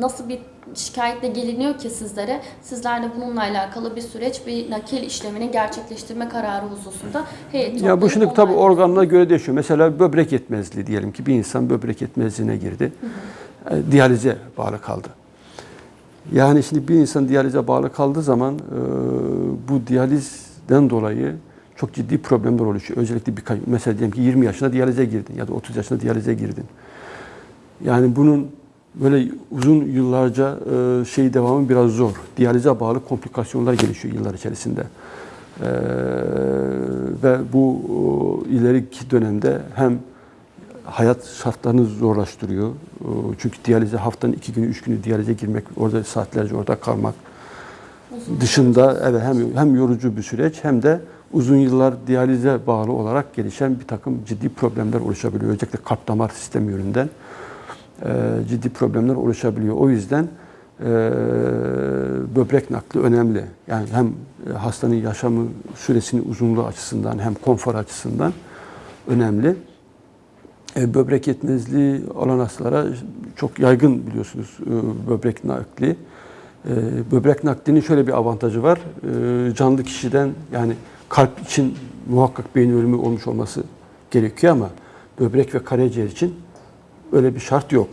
nasıl bir şikayetle geliniyor ki sizlere? Sizler de bununla alakalı bir süreç, bir nakil işlemini gerçekleştirme kararı hususunda heyet Ya bu şimdi tabii organına göre değişiyor. Mesela böbrek yetmezliği diyelim ki bir insan böbrek yetmezliğine girdi. E, Diyalize bağlı kaldı. Yani şimdi bir insan diyalize bağlı kaldığı zaman e, bu diyalizden dolayı çok ciddi problemler oluşuyor. Özellikle birkaç, mesela diyelim ki 20 yaşında diyalize girdin ya da 30 yaşında diyalize girdin. Yani bunun böyle uzun yıllarca e, şey devamı biraz zor. Diyalize bağlı komplikasyonlar gelişiyor yıllar içerisinde. Ee, ve bu ileriki dönemde hem hayat şartlarını zorlaştırıyor. Çünkü diyalize haftanın iki günü, üç günü diyalize girmek, orada saatlerce orada kalmak Uzun dışında evet hem hem yorucu bir süreç hem de uzun yıllar diyalize bağlı olarak gelişen bir takım ciddi problemler oluşabiliyor. Özellikle kalp damar sistemi yönünden e, ciddi problemler oluşabiliyor. O yüzden e, böbrek nakli önemli. Yani hem e, hastanın yaşamı süresinin uzunluğu açısından hem konfor açısından önemli. Böbrek yetmezliği olan hastalara çok yaygın biliyorsunuz böbrek nakli. Böbrek naklinin şöyle bir avantajı var. Canlı kişiden yani kalp için muhakkak beyin ölümü olmuş olması gerekiyor ama böbrek ve karaciğer için öyle bir şart yok.